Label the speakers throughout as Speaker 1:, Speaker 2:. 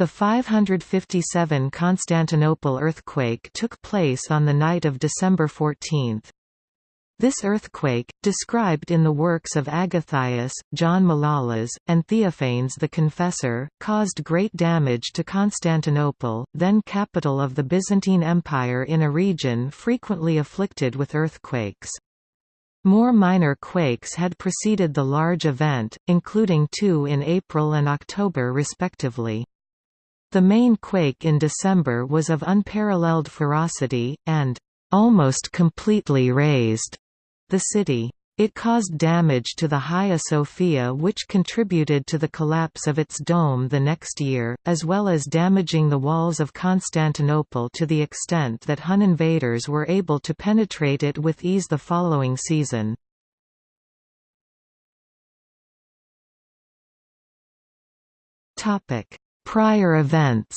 Speaker 1: The 557 Constantinople earthquake took place on the night of December 14. This earthquake, described in the works of Agathias, John Malalas, and Theophanes the Confessor, caused great damage to Constantinople, then capital of the Byzantine Empire in a region frequently afflicted with earthquakes. More minor quakes had preceded the large event, including two in April and October respectively. The main quake in December was of unparalleled ferocity, and almost completely razed the city. It caused damage to the Hagia Sophia which contributed to the collapse of its dome the next year, as well as damaging the walls of Constantinople to the extent that Hun invaders were able to penetrate it with ease the following season. Prior events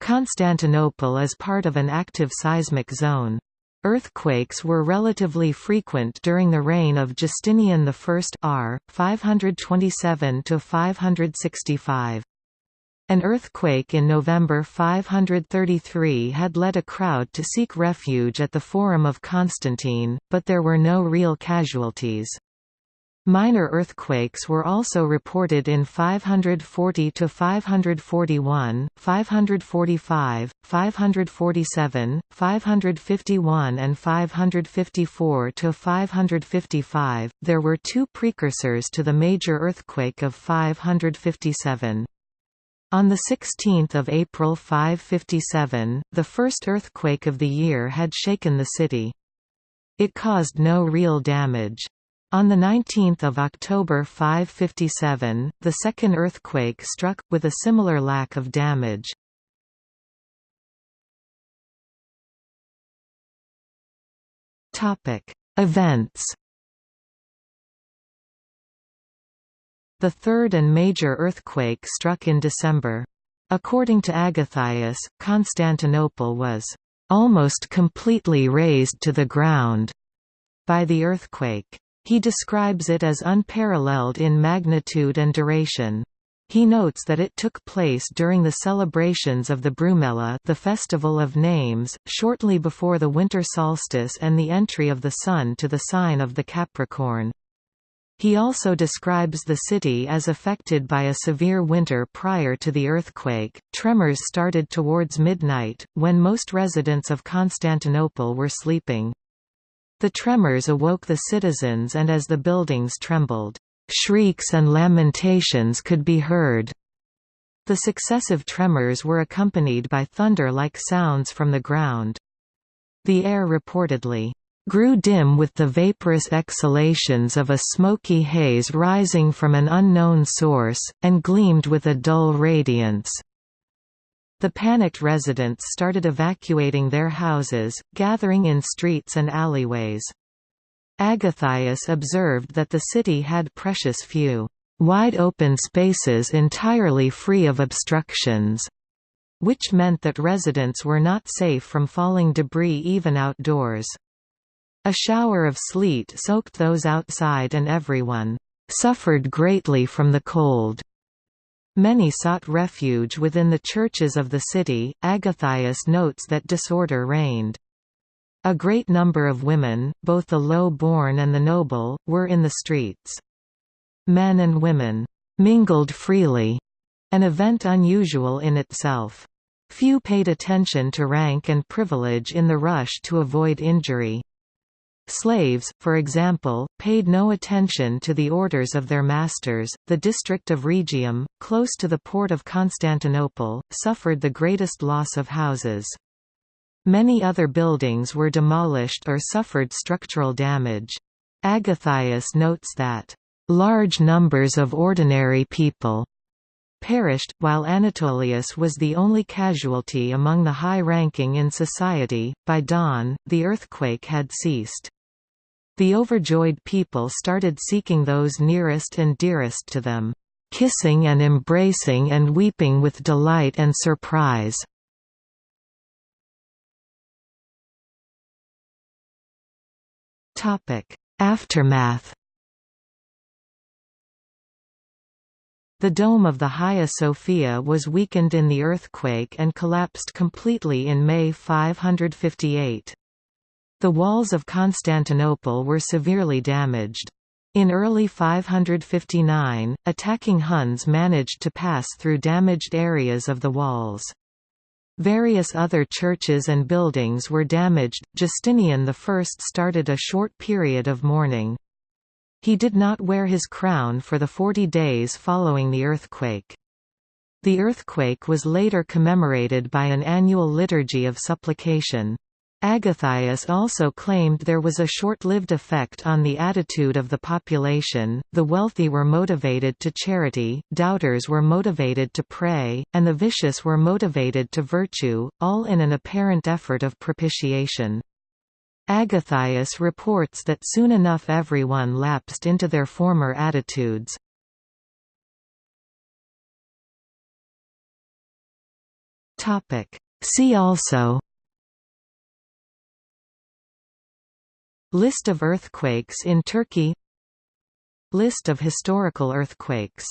Speaker 1: Constantinople is part of an active seismic zone. Earthquakes were relatively frequent during the reign of Justinian I r. 527–565. An earthquake in November 533 had led a crowd to seek refuge at the Forum of Constantine, but there were no real casualties. Minor earthquakes were also reported in 540 to 541, 545, 547, 551 and 554 to 555. There were two precursors to the major earthquake of 557. On 16 April 557, the first earthquake of the year had shaken the city. It caused no real damage. On 19 October 557, the second earthquake struck, with a similar lack of damage. Events The third and major earthquake struck in December. According to Agathias, Constantinople was almost completely razed to the ground by the earthquake. He describes it as unparalleled in magnitude and duration. He notes that it took place during the celebrations of the Brumalia the Festival of Names, shortly before the winter solstice and the entry of the Sun to the sign of the Capricorn. He also describes the city as affected by a severe winter prior to the earthquake. Tremors started towards midnight, when most residents of Constantinople were sleeping. The tremors awoke the citizens and as the buildings trembled, shrieks and lamentations could be heard. The successive tremors were accompanied by thunder-like sounds from the ground. The air reportedly grew dim with the vaporous exhalations of a smoky haze rising from an unknown source, and gleamed with a dull radiance. The panicked residents started evacuating their houses, gathering in streets and alleyways. Agathias observed that the city had precious few, wide-open spaces entirely free of obstructions, which meant that residents were not safe from falling debris even outdoors. A shower of sleet soaked those outside and everyone suffered greatly from the cold. Many sought refuge within the churches of the city. Agathias notes that disorder reigned. A great number of women, both the low-born and the noble, were in the streets. Men and women mingled freely, an event unusual in itself. Few paid attention to rank and privilege in the rush to avoid injury. Slaves, for example, paid no attention to the orders of their masters. The district of Rhegium, close to the port of Constantinople, suffered the greatest loss of houses. Many other buildings were demolished or suffered structural damage. Agathias notes that, "...large numbers of ordinary people." perished, while Anatolius was the only casualty among the high-ranking in society. By dawn, the earthquake had ceased. The overjoyed people started seeking those nearest and dearest to them, kissing and embracing and weeping with delight and surprise. Aftermath The dome of the Hagia Sophia was weakened in the earthquake and collapsed completely in May 558. The walls of Constantinople were severely damaged. In early 559, attacking Huns managed to pass through damaged areas of the walls. Various other churches and buildings were damaged. Justinian I started a short period of mourning. He did not wear his crown for the forty days following the earthquake. The earthquake was later commemorated by an annual liturgy of supplication. Agathias also claimed there was a short-lived effect on the attitude of the population, the wealthy were motivated to charity, doubters were motivated to pray, and the vicious were motivated to virtue, all in an apparent effort of propitiation. Agathias reports that soon enough everyone lapsed into their former attitudes. See also List of earthquakes in Turkey. List of historical earthquakes